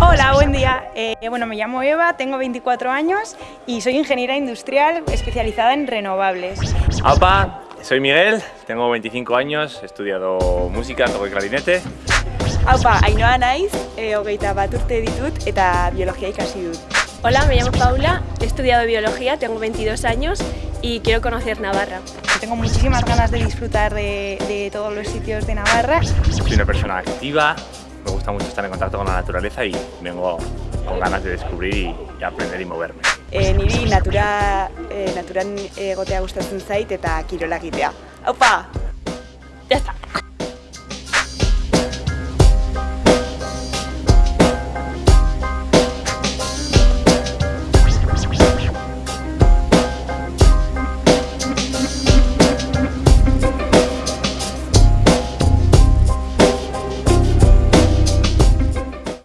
Hola, buen día. Eh, bueno, me llamo Eva, tengo 24 años y soy ingeniera industrial especializada en renovables. Apa, soy Miguel, tengo 25 años, he estudiado música, toco el clarinete. Aupa, Ainhoa naiz, e, hogeita bat urte ditut eta ikasi dut. Hola, me llamo Paula, he estudiado biología, tengo 22 años y quiero conocer Navarra. Tengo muchísimas ganas de disfrutar de, de todos los sitios de Navarra. Soy una persona activa, me gusta mucho estar en contacto con la naturaleza y vengo con ganas de descubrir y, y aprender y moverme. E, niri natura, e, naturan egotea gustatzen zait eta kirola egitea. Aupa!